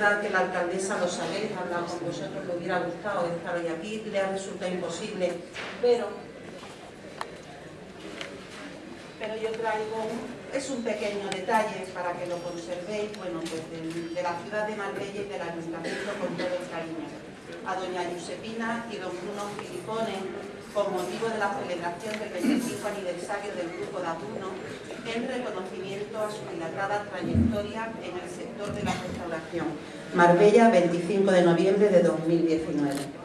que la alcaldesa lo sabéis, ha hablado con vosotros, le hubiera gustado estar hoy aquí, le ha resultado imposible, pero, pero yo traigo, es un pequeño detalle para que lo conservéis, bueno, pues de, la ciudad de Marbella y del ayuntamiento con todo el cariño. A doña Giuseppina y don Bruno Filipone, con motivo de la celebración del 25 aniversario del Grupo de Apuno, en reconocimiento a su dilatada trayectoria en el sector de la restauración. Marbella, 25 de noviembre de 2019.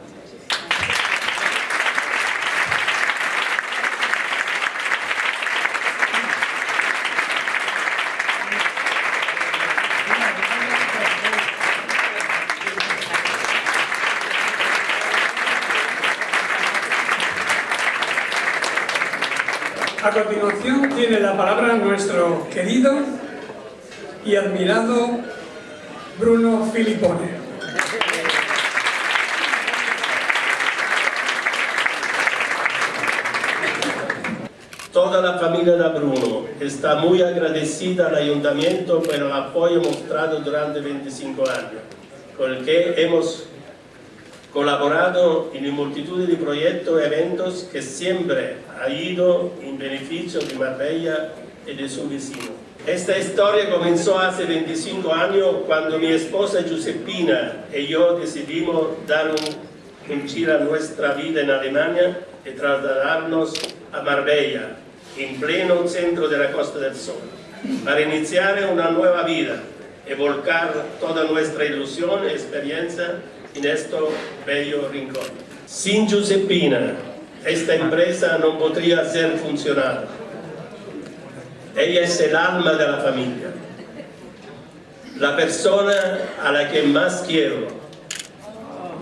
A continuación tiene la palabra nuestro querido y admirado Bruno Filipone. Toda la familia de Bruno está muy agradecida al Ayuntamiento por el apoyo mostrado durante 25 años, con el que hemos colaborado en multitud de proyectos y eventos que siempre ha ido en beneficio de Marbella y de su vecino. Esta historia comenzó hace 25 años cuando mi esposa Giuseppina y yo decidimos dar un, un giro a nuestra vida en Alemania y trasladarnos a Marbella, en pleno centro de la Costa del Sol, para iniciar una nueva vida y volcar toda nuestra ilusión y experiencia en este bello rincón. Sin Giuseppina, esta empresa no podría ser funcional. Ella es el alma de la familia, la persona a la que más quiero,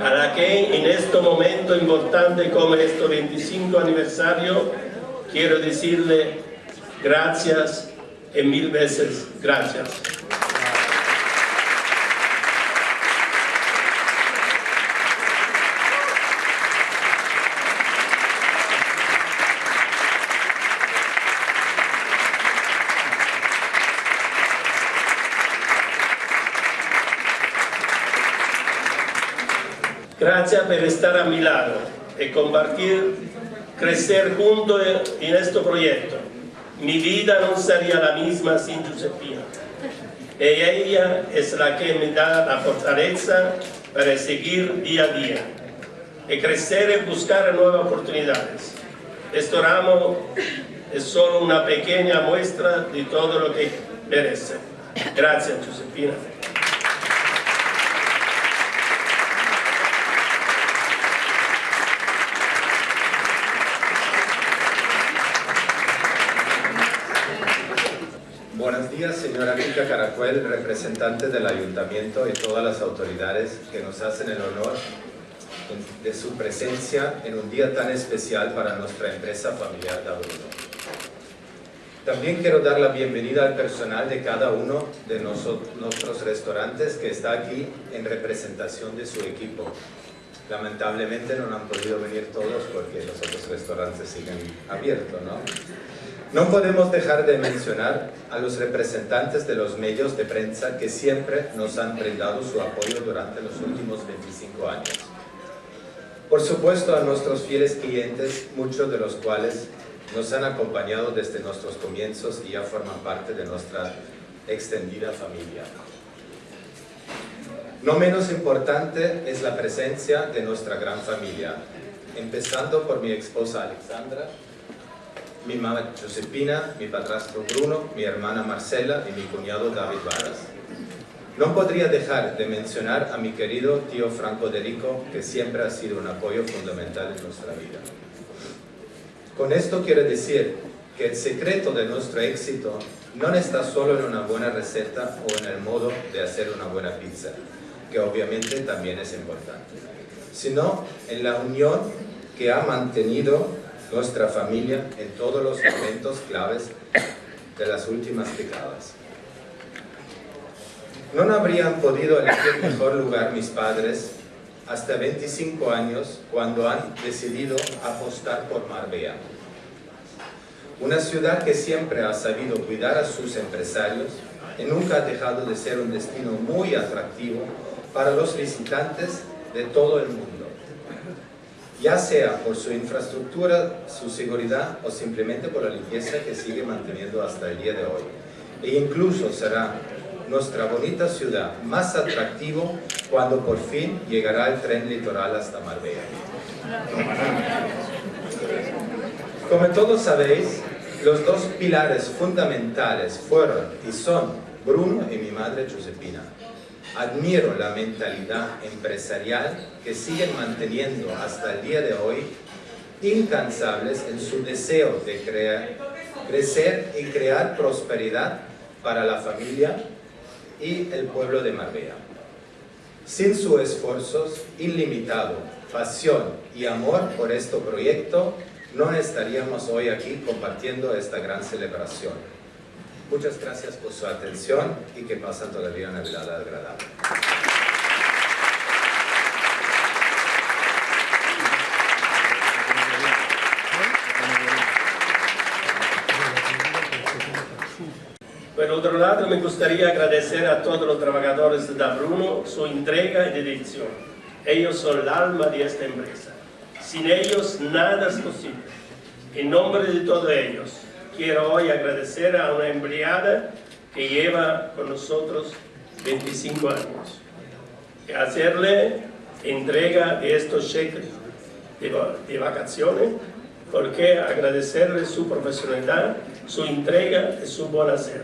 a la que en este momento importante como este 25 aniversario quiero decirle gracias y mil veces gracias. Gracias por estar a mi lado y compartir, crecer juntos en este proyecto. Mi vida no sería la misma sin Giuseppina. Y ella es la que me da la fortaleza para seguir día a día y crecer y buscar nuevas oportunidades. Este ramo es solo una pequeña muestra de todo lo que merece. Gracias, Giuseppina. Días, señora Mica Caracuel, representante del Ayuntamiento y todas las autoridades que nos hacen el honor de su presencia en un día tan especial para nuestra empresa familiar Bruno. También quiero dar la bienvenida al personal de cada uno de nuestros restaurantes que está aquí en representación de su equipo. Lamentablemente no han podido venir todos porque los otros restaurantes siguen abiertos, ¿no? No podemos dejar de mencionar a los representantes de los medios de prensa que siempre nos han brindado su apoyo durante los últimos 25 años. Por supuesto a nuestros fieles clientes, muchos de los cuales nos han acompañado desde nuestros comienzos y ya forman parte de nuestra extendida familia. No menos importante es la presencia de nuestra gran familia, empezando por mi esposa Alexandra, mi mamá Giuseppina, mi padrastro Bruno, mi hermana Marcela y mi cuñado David Varas. No podría dejar de mencionar a mi querido tío Franco Derico, que siempre ha sido un apoyo fundamental en nuestra vida. Con esto quiero decir que el secreto de nuestro éxito no está solo en una buena receta o en el modo de hacer una buena pizza, que obviamente también es importante, sino en la unión que ha mantenido nuestra familia en todos los momentos claves de las últimas décadas. No habrían podido elegir mejor lugar mis padres hasta 25 años cuando han decidido apostar por Marbella. Una ciudad que siempre ha sabido cuidar a sus empresarios y nunca ha dejado de ser un destino muy atractivo para los visitantes de todo el mundo ya sea por su infraestructura, su seguridad o simplemente por la limpieza que sigue manteniendo hasta el día de hoy. E incluso será nuestra bonita ciudad más atractivo cuando por fin llegará el tren litoral hasta Marbella. Como todos sabéis, los dos pilares fundamentales fueron y son Bruno y mi madre Giuseppina. Admiro la mentalidad empresarial que siguen manteniendo hasta el día de hoy, incansables en su deseo de crear, crecer y crear prosperidad para la familia y el pueblo de Marbella. Sin sus esfuerzos ilimitado, pasión y amor por este proyecto, no estaríamos hoy aquí compartiendo esta gran celebración. Muchas gracias por su atención y que pasen todavía una velada agradable. Por otro lado, me gustaría agradecer a todos los trabajadores de Bruno su entrega y dedicación. Ellos son el alma de esta empresa. Sin ellos, nada es posible. En nombre de todos ellos, quiero hoy agradecer a una empleada que lleva con nosotros 25 años. Y hacerle entrega de estos cheques de, vacaciones, porque agradecerle su profesionalidad, su entrega y su buen hacer.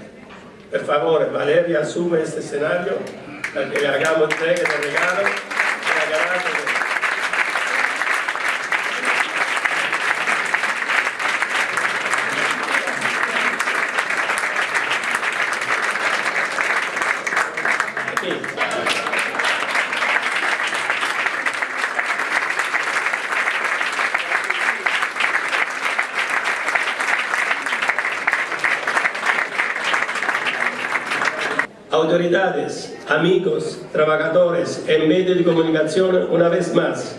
Por favor, Valeria asume este escenario para que le hagamos entrega de regalo. Autoridades, amigos, trabajadores en medios de comunicación, una vez más,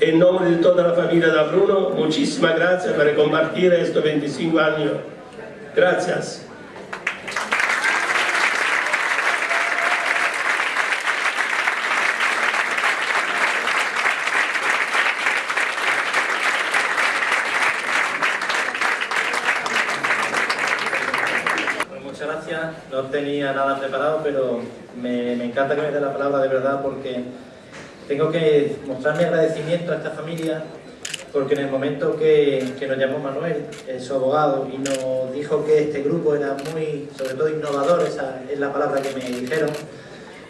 en nombre de toda la familia de Bruno, muchísimas gracias por compartir estos 25 años. Gracias. no tenía nada preparado, encanta que me dé la palabra de verdad porque tengo que mostrar mi agradecimiento a esta familia porque en el momento que, que nos llamó Manuel, su abogado, y nos dijo que este grupo era muy, sobre todo innovador, esa es la palabra que me dijeron,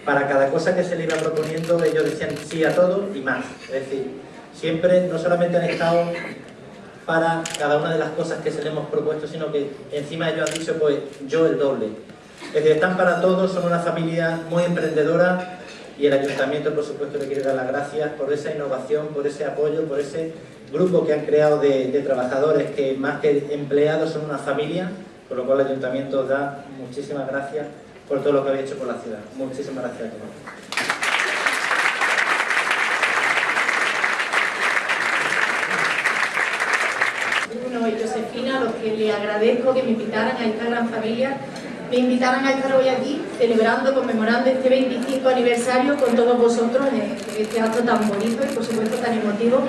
para cada cosa que se le iba proponiendo ellos decían sí a todo y más. Es decir, siempre no solamente han estado para cada una de las cosas que se le hemos propuesto, sino que encima ellos han dicho, pues yo el doble. Es decir, están para todos, son una familia muy emprendedora y el Ayuntamiento, por supuesto, le quiere dar las gracias por esa innovación, por ese apoyo, por ese grupo que han creado de, trabajadores que más que empleados son una familia, por lo cual el Ayuntamiento da muchísimas gracias por todo lo que habéis hecho por la ciudad. Muchísimas gracias a todos. Josefina, a los que le agradezco que me invitaran a esta gran familia, me invitaran a estar hoy aquí, celebrando, conmemorando este 25 aniversario con todos vosotros en este acto tan bonito y por supuesto tan emotivo,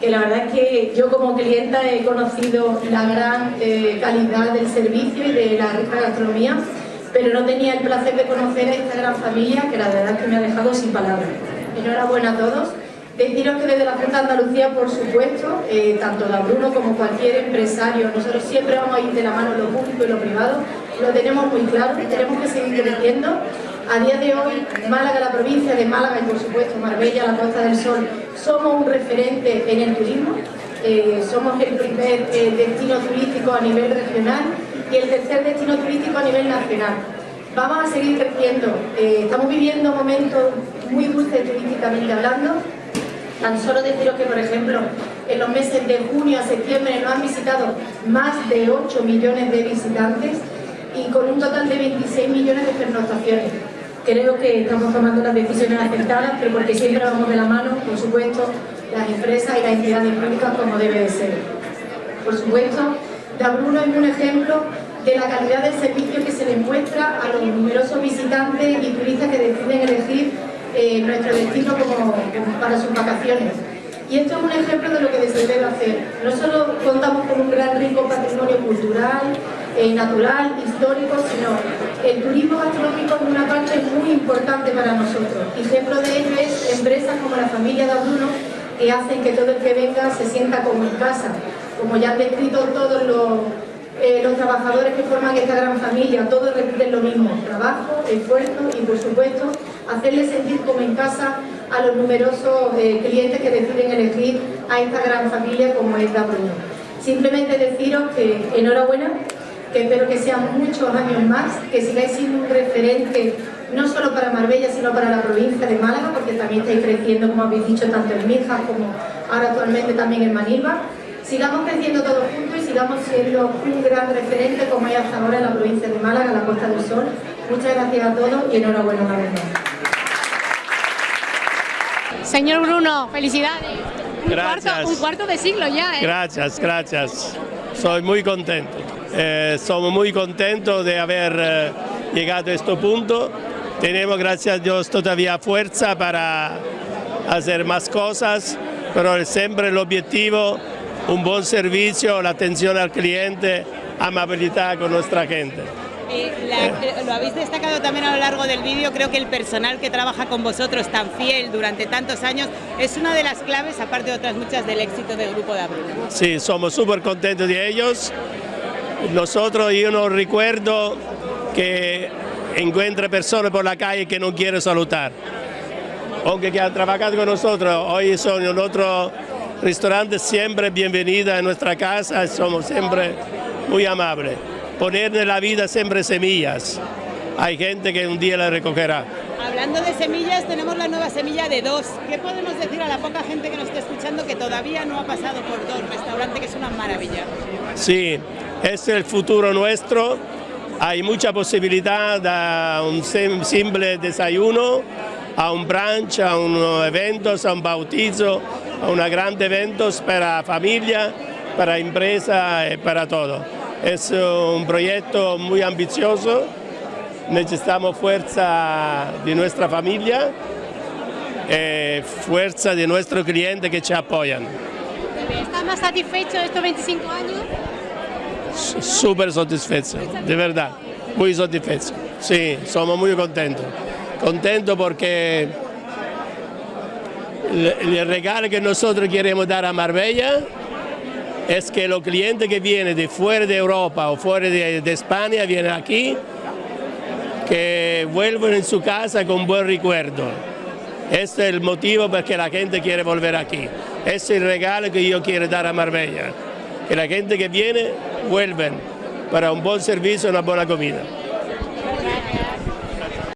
que la verdad es que yo como clienta he conocido la gran eh, calidad del servicio y de la rica gastronomía, pero no tenía el placer de conocer a esta gran familia que la verdad es que me ha dejado sin palabras. Enhorabuena a todos. Deciros que desde la Junta de Andalucía, por supuesto, eh, tanto la Bruno como cualquier empresario, nosotros siempre vamos a ir de la mano lo público y lo privado, lo tenemos muy claro tenemos que seguir creciendo. A día de hoy, Málaga, la provincia de Málaga y por supuesto Marbella, la Costa del Sol, somos un referente en el turismo, eh, somos el primer eh, destino turístico a nivel regional y el tercer destino turístico a nivel nacional. Vamos a seguir creciendo, estamos viviendo momentos muy dulces turísticamente hablando, Tan solo deciros que, por ejemplo, en los meses de junio a septiembre nos han visitado más de 8 millones de visitantes y con un total de 26 millones de pernoctaciones. Creo que estamos tomando las decisiones aceptadas, pero porque siempre vamos de la mano, por supuesto, las empresas y las entidades públicas como debe de ser. Por supuesto, Bruno es un ejemplo de la calidad del servicio que se les muestra a los numerosos visitantes y turistas que deciden elegir eh, nuestro destino como, para sus vacaciones. Y esto es un ejemplo de lo que se debe hacer. No solo contamos con un gran rico patrimonio cultural, natural, histórico, sino el turismo gastronómico es una parte muy importante para nosotros. Ejemplo de ello es empresas como la familia de Bruno que hacen que todo el que venga se sienta como en casa. Como ya han descrito todos los, eh, los trabajadores que forman esta gran familia, todos repiten lo mismo, trabajo, esfuerzo y por supuesto hacerles sentir como en casa a los numerosos eh, clientes que deciden elegir a esta gran familia como es Bruno. Simplemente deciros que enhorabuena, que espero que sean muchos años más, que sigáis siendo un referente no solo para Marbella, sino para la provincia de Málaga, porque también estáis creciendo, como habéis dicho, tanto en Mijas como ahora actualmente también en Manilva. Sigamos creciendo todos juntos y sigamos siendo un gran referente, como hay hasta ahora en la provincia de Málaga, en la Costa del Sol. Muchas gracias a todos y enhorabuena una vez más. Señor Bruno, felicidades. Un Gracias. cuarto, un cuarto de siglo ya, ¿eh? Gracias, gracias. Soy muy contento. Eh, somos muy contentos de haber eh, llegado a este punto. Tenemos, gracias a Dios, todavía fuerza para hacer más cosas, pero siempre el objetivo, un buen servicio, la atención al cliente, amabilidad con nuestra gente. Eh, la- lo habéis destacado también a lo largo del vídeo, creo que el personal que trabaja con vosotros tan fiel durante tantos años es una de las claves, aparte de otras muchas, del éxito del Grupo de Abril. Sí, somos súper contentos de ellos. Nosotros, yo no recuerdo que encuentre personas por la calle que no quieren saludar. Aunque que han trabajado con nosotros, hoy son en otro restaurante, siempre bienvenida a nuestra casa, somos siempre muy amables. Poner en la vida siempre semillas. Hay gente que un día la recogerá. Hablando de semillas, tenemos la nueva semilla de dos. ¿Qué podemos decir a la poca gente que nos está escuchando que todavía no ha pasado por dos restaurante que es una maravilla? Sí, es el futuro nuestro. Hay mucha posibilidad a un sim- simple desayuno, a un brunch, a unos eventos, a un bautizo, a unos grandes eventos para familia, para empresa y para todo. Es un proyecto muy ambicioso. Necesitamos fuerza de nuestra familia, eh, fuerza de nuestros clientes que nos apoyan. ¿Estás más satisfecho de estos 25 años? Súper satisfecho, de verdad, muy satisfecho. Sí, somos muy contentos. Contentos porque el, regalo que nosotros queremos dar a Marbella es que los clientes que vienen de fuera de Europa o fuera de, España vienen aquí, que vuelvan en su casa con buen recuerdo. Este es el motivo por que la gente quiere volver aquí. Este es el regalo que yo quiero dar a Marbella. Que la gente que viene vuelven para un buen servicio y una buena comida.